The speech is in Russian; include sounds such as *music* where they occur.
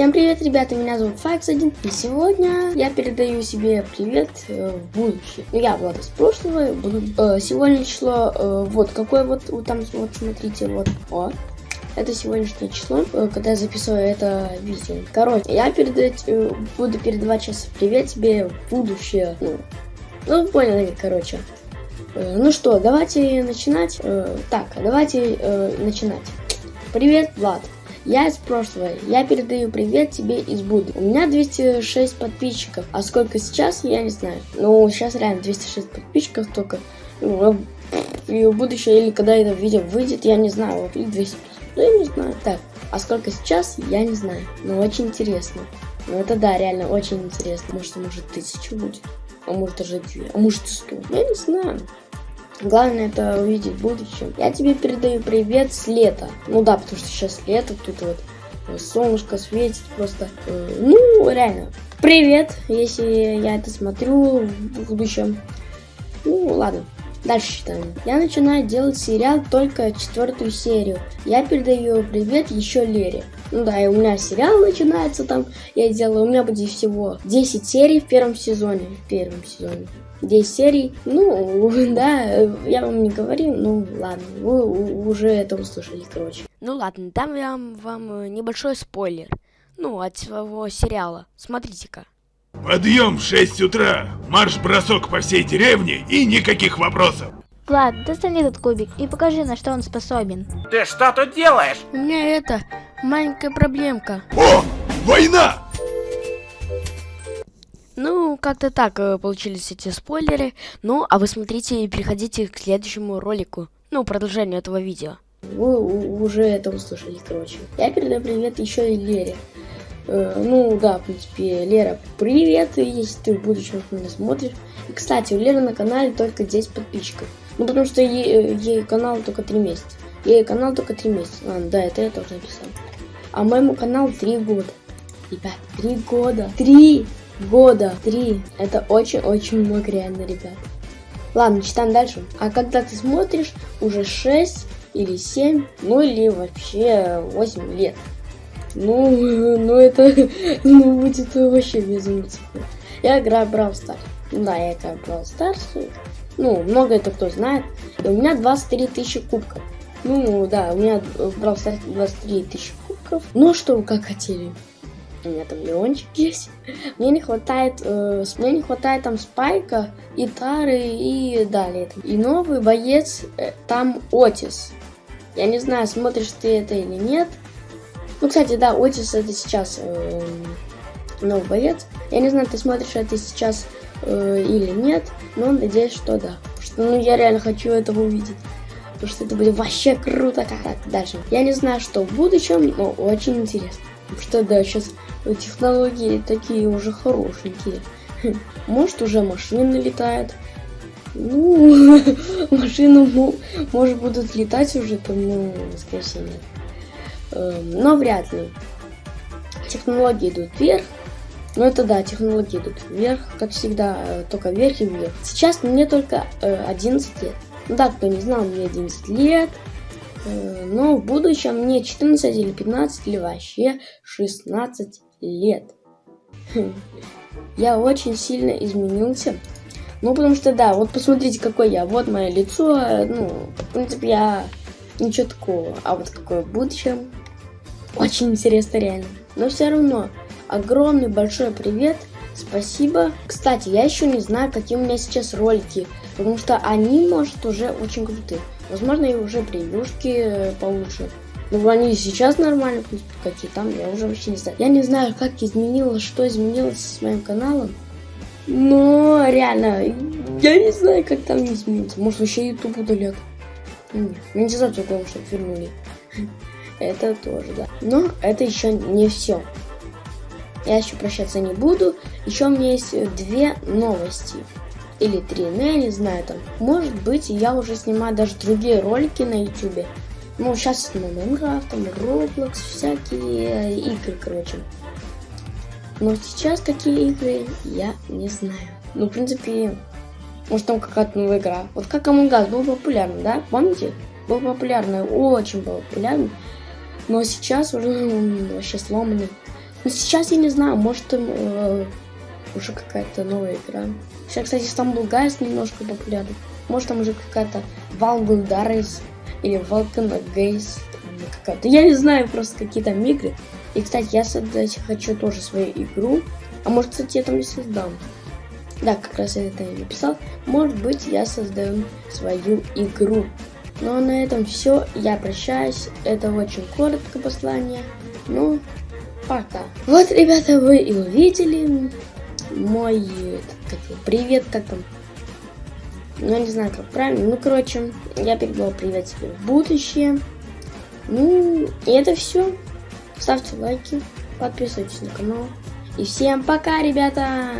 Всем привет, ребята, меня зовут Факс1, и сегодня я передаю себе привет э, в будущее. Ну, я Влад из прошлого, буду, э, сегодня число, э, вот, какое вот, вот там, вот, смотрите, вот, о, это сегодняшнее число, э, когда я записываю это видео. Короче, я передать, э, буду передавать сейчас привет тебе в будущее, ну, ну, поняли, короче. Э, ну что, давайте начинать. Э, так, давайте э, начинать. Привет, Влад. Я из прошлого. Я передаю привет тебе из будущего. У меня 206 подписчиков. А сколько сейчас, я не знаю. Ну, сейчас реально 206 подписчиков только. Ну, и в будущем, или когда это видео выйдет, я не знаю. Вот, или 200. Ну, я не знаю. Так, а сколько сейчас, я не знаю. Но очень интересно. Ну, это да, реально очень интересно. Может, может, тысячу будет. А может, даже две. А может, сто. Я не знаю. Главное это увидеть в будущем. Я тебе передаю привет с лета. Ну да, потому что сейчас лето, тут вот солнышко светит просто. Э, ну, реально. Привет, если я это смотрю в будущем. Ну, ладно. Дальше читаем. Я начинаю делать сериал только четвертую серию. Я передаю привет еще Лере. Ну да, и у меня сериал начинается там. Я делаю, у меня будет всего 10 серий в первом сезоне. В первом сезоне. 10 серий. Ну, *laughs* да, я вам не говорил, ну ладно, вы уже это услышали, короче. Ну ладно, дам я вам небольшой спойлер. Ну, от своего сериала. Смотрите-ка. Подъем в 6 утра, марш-бросок по всей деревне и никаких вопросов. Влад, достань этот кубик и покажи, на что он способен. Ты что тут делаешь? У меня это, маленькая проблемка. О, война! Ну, как-то так э, получились эти спойлеры. Ну, а вы смотрите и переходите к следующему ролику. Ну, продолжению этого видео. Вы уже это услышали, короче. Я передаю привет еще и Лере. Э, ну, да, в принципе, Лера, привет, если ты в будущем меня смотришь. И, кстати, у Леры на канале только 10 подписчиков. Ну, потому что ей, ей канал только 3 месяца. Ей канал только 3 месяца. Ладно, да, это я тоже написал. А моему каналу 3 года. Ребят, 3 года. 3 года. Три. Это очень-очень много реально, ребят. Ладно, читаем дальше. А когда ты смотришь, уже 6 или 7, ну или вообще 8 лет. Ну, *laughs* ну это *laughs* ну, будет вообще безумно Я играю Brawl Stars. Да, я играю Brawl Stars. Ну, много это кто знает. И у меня 23 тысячи кубков. Ну, да, у меня в Brawl Stars 23 тысячи кубков. Ну, что как хотели у меня там Леончик есть. Мне не хватает, э, мне не хватает там Спайка, и Тары и далее. И новый боец э, там Отис. Я не знаю, смотришь ты это или нет. Ну, кстати, да, Отис это сейчас э, новый боец. Я не знаю, ты смотришь это сейчас э, или нет, но надеюсь, что да. Что, ну, я реально хочу этого увидеть. Потому что это будет вообще круто. Как так, дальше. Я не знаю, что в будущем, но очень интересно. Потому что, да, сейчас технологии такие уже хорошенькие. *laughs* Может, уже машины летают. Ну, *laughs* машины, может, будут летать уже, ну, всего, нет. Эм, но вряд ли. Технологии идут вверх. Ну, это да, технологии идут вверх, как всегда, э, только вверх и вверх. Сейчас мне только 11 э, лет. Да, кто не знал, мне 11 лет. Э, но в будущем мне 14 или 15 или вообще 16 лет. *laughs* Я очень сильно изменился. Ну, потому что, да, вот посмотрите, какой я. Вот мое лицо. Ну, в принципе, я ничего такого. А вот какое в будущем. Очень интересно, реально. Но все равно, огромный большой привет. Спасибо. Кстати, я еще не знаю, какие у меня сейчас ролики. Потому что они, может, уже очень крутые. Возможно, и уже превьюшки э, получше. Ну, они сейчас нормально, какие там, я уже вообще не знаю. Я не знаю, как изменилось, что изменилось с моим каналом. Но реально, я не знаю, как там изменится. Может, вообще YouTube удалят. Монетизацию, главное, чтобы вернули. Это тоже, да. Но это еще не все. Я еще прощаться не буду. Еще у меня есть две новости. Или три, ну я не знаю там. Может быть, я уже снимаю даже другие ролики на YouTube. Ну, сейчас снимаю Майнкрафт, там, Roblox, всякие игры, короче. Но сейчас какие игры, я не знаю. Ну, в принципе, может там какая-то новая игра. Вот как Among Us был популярный, да? Помните? Был популярный, очень был популярный. Но сейчас уже вообще сломанный. Но сейчас я не знаю, может там э, уже какая-то новая игра. Сейчас, кстати, Стамбул Гайс немножко популярный. Может там уже какая-то Валгулдарис или Волкана Гейс. Какая-то. Я не знаю просто какие там игры. И, кстати, я создать хочу тоже свою игру. А может, кстати, я там и создам. Да, как раз я это и написал. Может быть, я создаю свою игру. Ну а на этом все. Я прощаюсь. Это очень коротко послание. Ну, пока. Вот, ребята, вы и увидели мой как, привет, как там. Ну, не знаю, как правильно. Ну, короче, я передал привет себе в будущее. Ну, и это все. Ставьте лайки, подписывайтесь на канал. И всем пока, ребята!